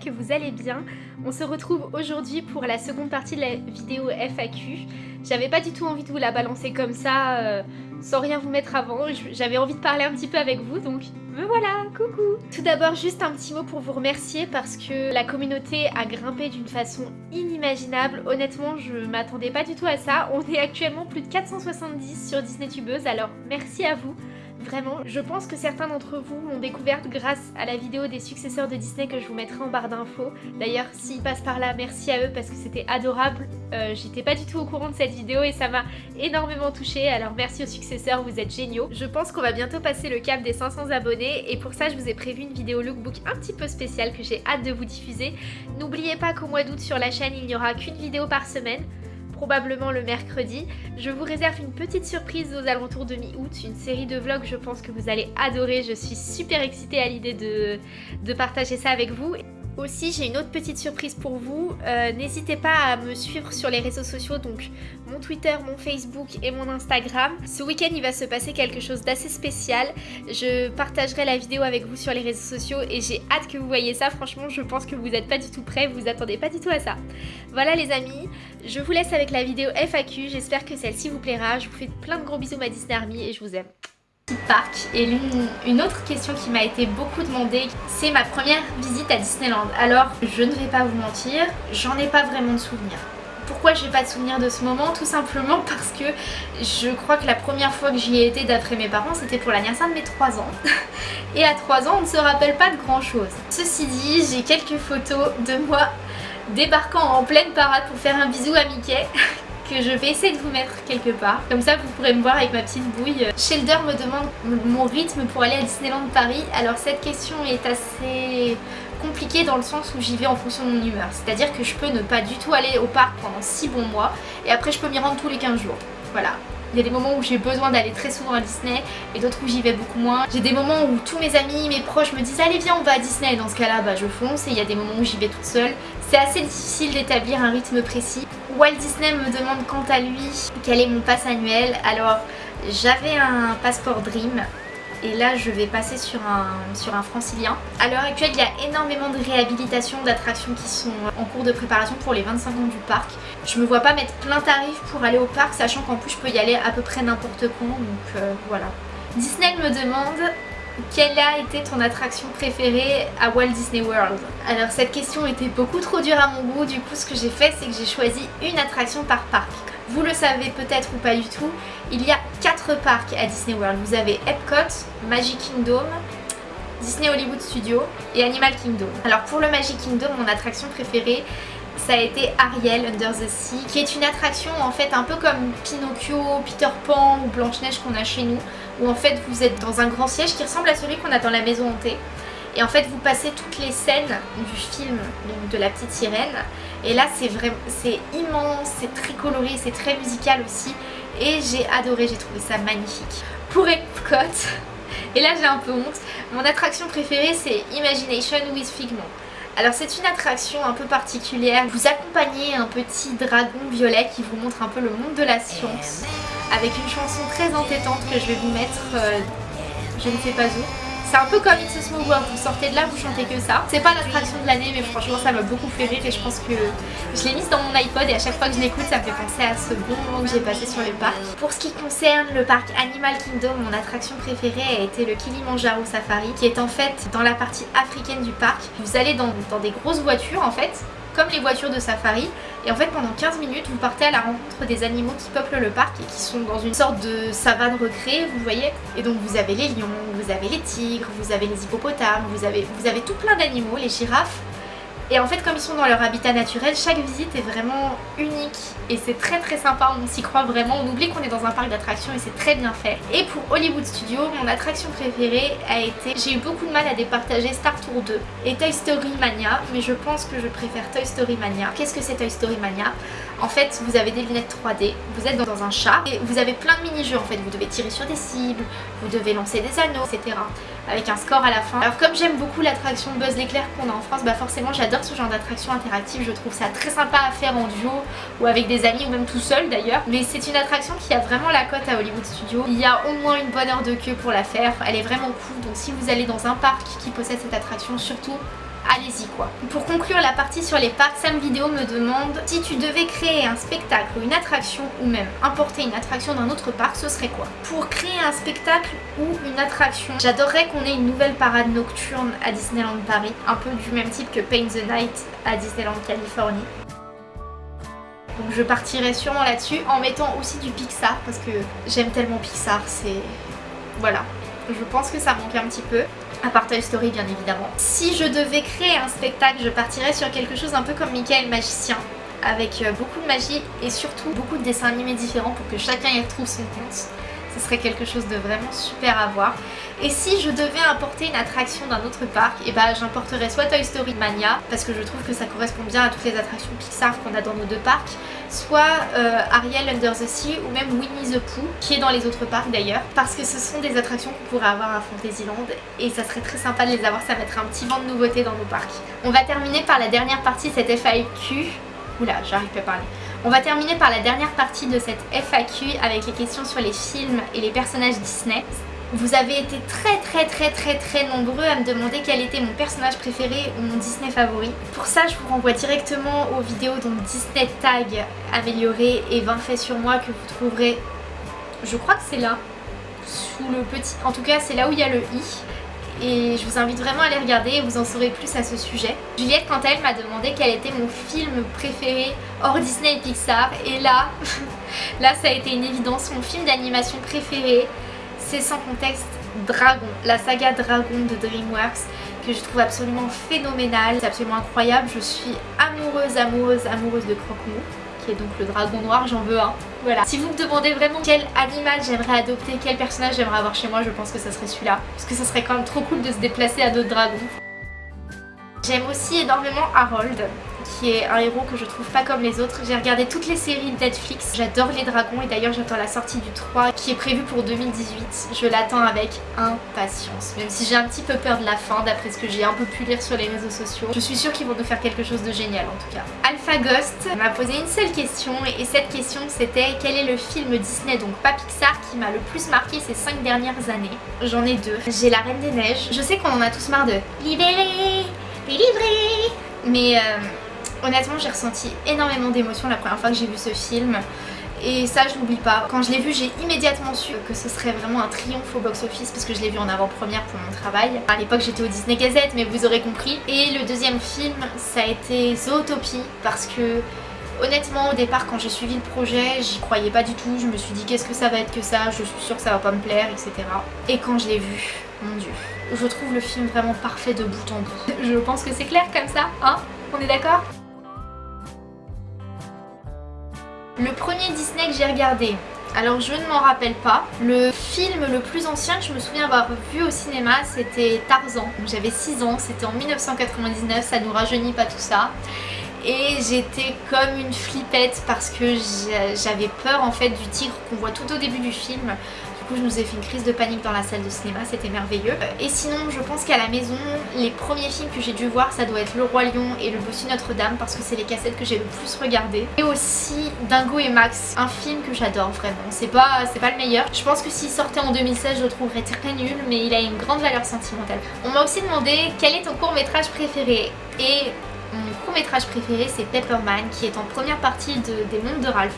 que vous allez bien. On se retrouve aujourd'hui pour la seconde partie de la vidéo FAQ. J'avais pas du tout envie de vous la balancer comme ça, euh, sans rien vous mettre avant. J'avais envie de parler un petit peu avec vous, donc me voilà, coucou Tout d'abord, juste un petit mot pour vous remercier parce que la communauté a grimpé d'une façon inimaginable. Honnêtement, je m'attendais pas du tout à ça. On est actuellement plus de 470 sur Disney Tubeuse, alors merci à vous. Vraiment, je pense que certains d'entre vous m'ont découverte grâce à la vidéo des successeurs de Disney que je vous mettrai en barre d'infos. D'ailleurs, s'ils passent par là, merci à eux parce que c'était adorable. Euh, j'étais pas du tout au courant de cette vidéo et ça m'a énormément touchée. Alors merci aux successeurs, vous êtes géniaux. Je pense qu'on va bientôt passer le cap des 500 abonnés et pour ça, je vous ai prévu une vidéo lookbook un petit peu spéciale que j'ai hâte de vous diffuser. N'oubliez pas qu'au mois d'août sur la chaîne, il n'y aura qu'une vidéo par semaine probablement le mercredi. Je vous réserve une petite surprise aux alentours de mi-août, une série de vlogs je pense que vous allez adorer. Je suis super excitée à l'idée de, partager ça avec vous. Aussi, j'ai une autre petite surprise pour vous. Euh, n'hésitez pas à me suivre sur les réseaux sociaux, donc mon Twitter, mon Facebook et mon Instagram. Ce week-end, il va se passer quelque chose d'assez spécial. Je partagerai la vidéo avec vous sur les réseaux sociaux et j'ai hâte que vous voyez ça. Franchement, je pense que vous n'êtes pas du tout prêts, vous attendez pas du tout à ça. Voilà les amis, je vous laisse avec la vidéo FAQ. J'espère que celle-ci vous plaira. Je vous fais plein de gros bisous ma Disney Army et je vous aime parc et une autre question qui m'a été beaucoup demandée c'est ma première visite à Disneyland. Alors je ne vais pas vous mentir j'en ai pas vraiment de souvenirs. Pourquoi j'ai pas de souvenir de ce moment? Tout simplement parce que je crois que la première fois que j'y ai été d'après mes parents c'était pour l'anniversaire de mes 3 ans. Et à 3 ans on ne se rappelle pas de grand chose ceci dit j'ai quelques photos de moi débarquant en pleine parade pour faire un bisou à Mickey je vais essayer de vous mettre quelque part. Comme ça vous pourrez me voir avec ma petite bouille. Shelder me demande mon rythme pour aller à Disneyland Paris. Alors cette question est assez compliquée dans le sens où j'y vais en fonction de mon humeur. C'est-à-dire que je peux ne pas du tout aller au parc pendant 6 bons mois et après je peux m'y rendre tous les 15 jours. Voilà, il y a des moments où j'ai besoin d'aller très souvent à Disney et d'autres où j'y vais beaucoup moins. J'ai des moments où tous mes amis, mes proches me disent allez viens on va à Disney dans ce cas là bah, je fonce et il y a des moments où j'y vais toute seule. C'est assez difficile d'établir un rythme précis. Walt Disney me demande quant à lui quel est mon pass annuel. Alors j'avais un passeport Dream et là je vais passer sur un, sur un francilien. À l'heure actuelle il y a énormément de réhabilitation d'attractions qui sont en cours de préparation pour les 25 ans du parc. Je me vois pas mettre plein tarif pour aller au parc sachant qu'en plus je peux y aller à peu près n'importe quand donc euh, voilà. Disney me demande quelle a été ton attraction préférée à Walt Disney World? Alors cette question était beaucoup trop dure à mon goût, du coup ce que j'ai fait c'est que j'ai choisi une attraction par parc. Vous le savez peut-être ou pas du tout, il y a 4 parcs à Disney World. Vous avez Epcot, Magic Kingdom, Disney Hollywood Studios et Animal Kingdom. Alors pour le Magic Kingdom, mon attraction préférée, ça a été Ariel Under the Sea, qui est une attraction en fait un peu comme Pinocchio, Peter Pan ou Blanche-Neige qu'on a chez nous, où en fait vous êtes dans un grand siège qui ressemble à celui qu'on a dans la maison hantée. Et en fait vous passez toutes les scènes du film de la petite sirène et là c'est vraiment c'est immense, c'est très coloré, c'est très musical aussi et j'ai adoré, j'ai trouvé ça magnifique. Pour Epcot, et là j'ai un peu honte, mon attraction préférée c'est Imagination with Figment. Alors c'est une attraction un peu particulière, vous accompagnez un petit dragon violet qui vous montre un peu le monde de la science avec une chanson très entêtante que je vais vous mettre euh, je ne sais pas où. C'est un peu comme It's a Small World, vous sortez de là, vous chantez que ça. C'est pas l'attraction de l'année mais franchement ça m'a beaucoup fait rire et je pense que je l'ai mise dans mon iPod et à chaque fois que je l'écoute ça me fait penser à ce bon moment que j'ai passé sur le parc. Pour ce qui concerne le parc Animal Kingdom, mon attraction préférée a été le Kilimanjaro Safari qui est en fait dans la partie africaine du parc. Vous allez dans, dans des grosses voitures en fait comme les voitures de safari. Et en fait pendant 15 minutes vous partez à la rencontre des animaux qui peuplent le parc et qui sont dans une sorte de savane recréée vous voyez. Et donc vous avez les lions, vous avez les tigres, vous avez les hippopotames, vous avez, vous avez tout plein d'animaux, les girafes et en fait comme ils sont dans leur habitat naturel, chaque visite est vraiment unique et c'est très très sympa, on s'y croit vraiment, on oublie qu'on est dans un parc d'attractions et c'est très bien fait. Et pour Hollywood Studios, mon attraction préférée a été, j'ai eu beaucoup de mal à départager Star Tour 2 et Toy Story Mania, mais je pense que je préfère Toy Story Mania. Qu'est-ce que c'est Toy Story Mania? En fait, vous avez des lunettes 3D, vous êtes dans un chat et vous avez plein de mini-jeux en fait, vous devez tirer sur des cibles, vous devez lancer des anneaux, etc. avec un score à la fin. Alors comme j'aime beaucoup l'attraction Buzz l'éclair qu'on a en France, bah forcément j'adore ce genre d'attraction interactive, je trouve ça très sympa à faire en duo ou avec des amis ou même tout seul d'ailleurs. Mais c'est une attraction qui a vraiment la cote à Hollywood Studios. Il y a au moins une bonne heure de queue pour la faire, elle est vraiment cool donc si vous allez dans un parc qui possède cette attraction surtout allez-y quoi. Pour conclure la partie sur les parcs, Sam Vidéo me demande si tu devais créer un spectacle ou une attraction ou même importer une attraction d'un autre parc, ce serait quoi? Pour créer un spectacle ou une attraction, j'adorerais qu'on ait une nouvelle parade nocturne à Disneyland Paris, un peu du même type que Paint the Night à Disneyland Californie. Donc je partirais sûrement là-dessus en mettant aussi du Pixar parce que j'aime tellement Pixar, c'est... Voilà. Je pense que ça manque un petit peu à part Toy Story bien évidemment. Si je devais créer un spectacle, je partirais sur quelque chose un peu comme Mickey le magicien, avec euh, beaucoup de magie et surtout beaucoup de dessins animés différents pour que chacun y retrouve son compte ce serait quelque chose de vraiment super à voir. Et si je devais importer une attraction d'un autre parc, et eh ben, j'importerais soit Toy Story Mania, parce que je trouve que ça correspond bien à toutes les attractions Pixar qu'on a dans nos deux parcs, soit euh, Ariel Under the Sea ou même Winnie the Pooh, qui est dans les autres parcs d'ailleurs, parce que ce sont des attractions qu'on pourrait avoir à Fantasyland et ça serait très sympa de les avoir, ça mettrait un petit vent de nouveauté dans nos parcs. On va terminer par la dernière partie de cette FAQ. Oula, j'arrive pas à parler. On va terminer par la dernière partie de cette FAQ avec les questions sur les films et les personnages Disney. Vous avez été très très très très très nombreux à me demander quel était mon personnage préféré ou mon Disney favori. Pour ça je vous renvoie directement aux vidéos donc Disney Tag amélioré et 20 faits sur moi que vous trouverez, je crois que c'est là, sous le petit, en tout cas c'est là où il y a le i et je vous invite vraiment à les regarder et vous en saurez plus à ce sujet. Juliette quant à elle m'a demandé quel était mon film préféré hors Disney et Pixar et là, là ça a été une évidence, mon film d'animation préféré c'est sans contexte Dragon, la saga Dragon de DreamWorks que je trouve absolument phénoménale, c'est absolument incroyable, je suis amoureuse, amoureuse, amoureuse de Croque-Mou qui est donc le dragon noir, j'en veux un. Voilà. Si vous me demandez vraiment quel animal j'aimerais adopter, quel personnage j'aimerais avoir chez moi, je pense que ça serait celui-là. Parce que ça serait quand même trop cool de se déplacer à d'autres dragons. J'aime aussi énormément Harold qui est un héros que je trouve pas comme les autres. J'ai regardé toutes les séries de Netflix, j'adore les dragons et d'ailleurs j'attends la sortie du 3 qui est prévu pour 2018. Je l'attends avec impatience, même si j'ai un petit peu peur de la fin d'après ce que j'ai un peu pu lire sur les réseaux sociaux. Je suis sûre qu'ils vont nous faire quelque chose de génial en tout cas. Alpha Ghost m'a posé une seule question et cette question c'était quel est le film Disney, donc pas Pixar, qui m'a le plus marqué ces 5 dernières années? J'en ai deux. J'ai La Reine des Neiges. Je sais qu'on en a tous marre de libérer, délivrer, mais... Euh, Honnêtement j'ai ressenti énormément d'émotions la première fois que j'ai vu ce film et ça je l'oublie pas. Quand je l'ai vu j'ai immédiatement su que ce serait vraiment un triomphe au box office parce que je l'ai vu en avant-première pour mon travail. À l'époque j'étais au Disney Gazette mais vous aurez compris. Et le deuxième film ça a été Zootopie parce que Honnêtement au départ quand j'ai suivi le projet j'y croyais pas du tout, je me suis dit qu'est-ce que ça va être que ça, je suis sûre que ça va pas me plaire etc. Et quand je l'ai vu, mon dieu, je trouve le film vraiment parfait de bout en bout. Je pense que c'est clair comme ça, hein? On est d'accord? Le premier Disney que j'ai regardé, alors je ne m'en rappelle pas. Le film le plus ancien que je me souviens avoir vu au cinéma c'était Tarzan. J'avais 6 ans, c'était en 1999, ça nous rajeunit pas tout ça. Et j'étais comme une flippette parce que j'avais peur en fait du tigre qu'on voit tout au début du film je nous ai fait une crise de panique dans la salle de cinéma, c'était merveilleux. Et sinon, je pense qu'à la maison, les premiers films que j'ai dû voir, ça doit être Le Roi Lion et Le Bossu Notre-Dame parce que c'est les cassettes que j'ai le plus regardées. Et aussi Dingo et Max, un film que j'adore vraiment. C'est pas, pas le meilleur. Je pense que s'il sortait en 2016, je le trouverais très nul, mais il a une grande valeur sentimentale. On m'a aussi demandé quel est ton court métrage préféré et mon court métrage préféré c'est Pepperman qui est en première partie des mondes de Ralph.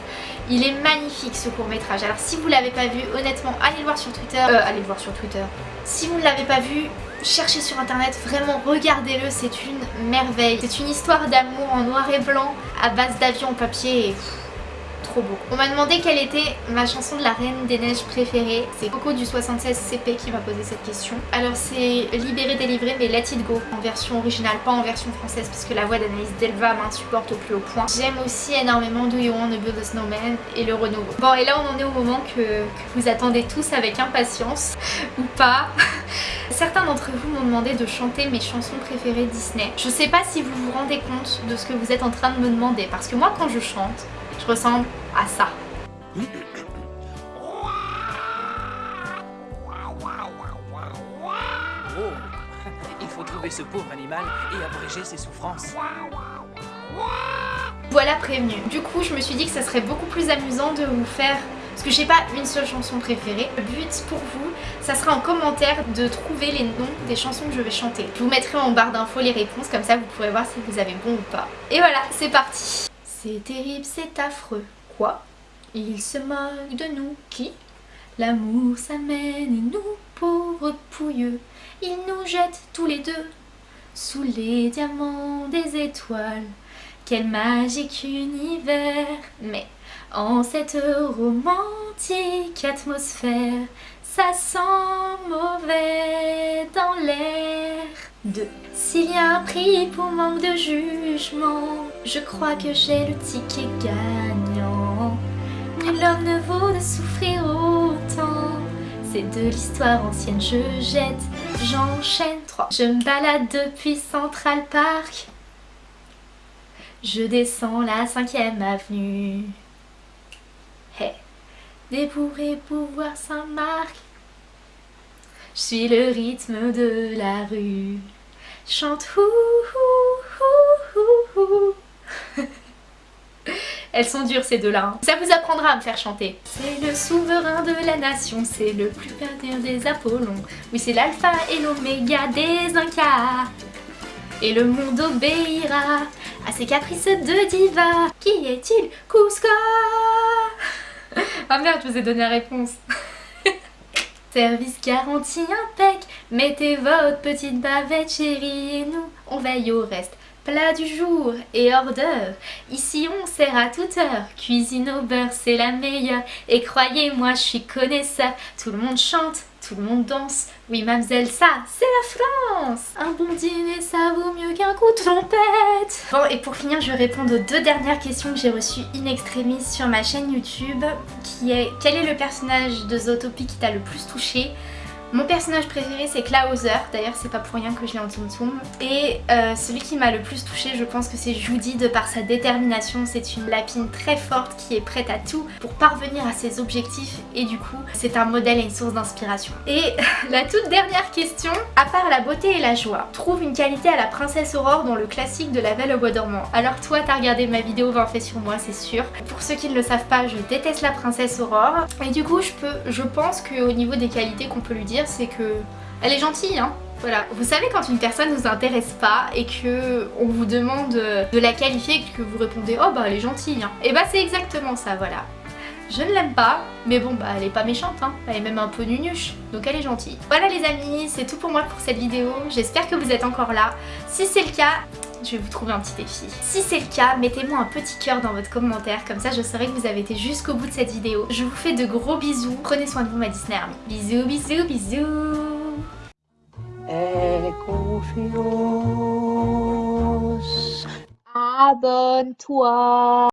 Il est magnifique ce court métrage. Alors si vous l'avez pas vu, honnêtement, allez le voir sur Twitter. Euh, allez le voir sur Twitter. Si vous ne l'avez pas vu, cherchez sur internet, vraiment regardez-le, c'est une merveille. C'est une histoire d'amour en noir et blanc à base d'avion papier On m'a demandé quelle était ma chanson de la Reine des Neiges préférée. C'est Coco du 76 CP qui m'a posé cette question. Alors c'est Libéré, délivré mais Let It Go en version originale, pas en version française parce que la voix d'Anaïs Delva m'insupporte au plus haut point. J'aime aussi énormément Do You Want to Build a Snowman et le renouveau. Bon et là on en est au moment que, que vous attendez tous avec impatience ou pas. Certains d'entre vous m'ont demandé de chanter mes chansons préférées Disney. Je sais pas si vous vous rendez compte de ce que vous êtes en train de me demander parce que moi quand je chante, je ressemble à ça. sauver ce pauvre animal et abréger ses souffrances. Voilà prévenu. Du coup, je me suis dit que ça serait beaucoup plus amusant de vous faire parce que j'ai pas une seule chanson préférée. Le but pour vous, ça sera en commentaire de trouver les noms des chansons que je vais chanter. Je vous mettrai en barre d'infos les réponses, comme ça vous pourrez voir si vous avez bon ou pas. Et voilà, c'est parti C'est terrible, c'est affreux. Quoi? Il se moque de nous. Qui? L'amour s'amène et nous, pauvres pouilleux, il nous jette tous les deux sous les diamants des étoiles. Quel magique univers Mais en cette romantique atmosphère, ça sent mauvais dans l'air. De S'il y a un prix pour manque de jugement, je crois que j'ai le ticket gagnant. Nul homme ne vaut de souffrir autant. C'est de l'histoire ancienne, je jette, j'enchaîne 3. Je me balade depuis Central Park. Je descends la cinquième avenue. Hey, des bourrés pouvoir Saint-Marc. Je suis le rythme de la rue. Chante Elles sont dures ces deux-là. Hein. Ça vous apprendra à me faire chanter. C'est le souverain de la nation, c'est le plus perdu des Apollons. Oui, c'est l'alpha et l'oméga des Incas. Et le monde obéira à ses caprices de diva. Qui est-il Cusco? Ah merde, je vous ai donné la réponse. Service garanti impec, mettez votre petite bavette chérie et nous, on veille au reste. Plat du jour et hors d'œuvre, ici on sert à toute heure, cuisine au beurre c'est la meilleure, et croyez-moi je suis connaisseur, tout le monde chante, tout le monde danse, oui mademoiselle ça c'est la France. Un bon dîner ça vaut mieux qu'un coup de trompette Bon et pour finir je vais répondre aux deux dernières questions que j'ai reçues in extremis sur ma chaîne YouTube, qui est quel est le personnage de Zootopie qui t'a le plus touché? Mon personnage préféré c'est Klauser, d'ailleurs c'est pas pour rien que je l'ai en Tum Tum. Et euh, celui qui m'a le plus touché je pense que c'est Judy de par sa détermination. C'est une lapine très forte qui est prête à tout pour parvenir à ses objectifs et du coup c'est un modèle et une source d'inspiration. Et la toute dernière question, à part la beauté et la joie, trouve une qualité à la princesse Aurore dans le classique de la Belle au Bois dormant. Alors toi t'as regardé ma vidéo 20 faits sur moi c'est sûr. Pour ceux qui ne le savent pas je déteste la princesse Aurore et du coup je peux, je pense qu'au niveau des qualités qu'on peut lui dire c'est que elle est gentille hein voilà, vous savez quand une personne ne vous intéresse pas et que on vous demande de la qualifier et que vous répondez oh bah elle est gentille hein. Et bah c'est exactement ça voilà. Je ne l'aime pas, mais bon bah elle est pas méchante hein, elle est même un peu nunuche, donc elle est gentille. Voilà les amis, c'est tout pour moi pour cette vidéo, j'espère que vous êtes encore là. Si c'est le cas, je vais vous trouver un petit défi. Si c'est le cas, mettez-moi un petit cœur dans votre commentaire, comme ça je saurai que vous avez été jusqu'au bout de cette vidéo. Je vous fais de gros bisous, prenez soin de vous ma Disney Army. Bisous, bisous, bisous Abonne-toi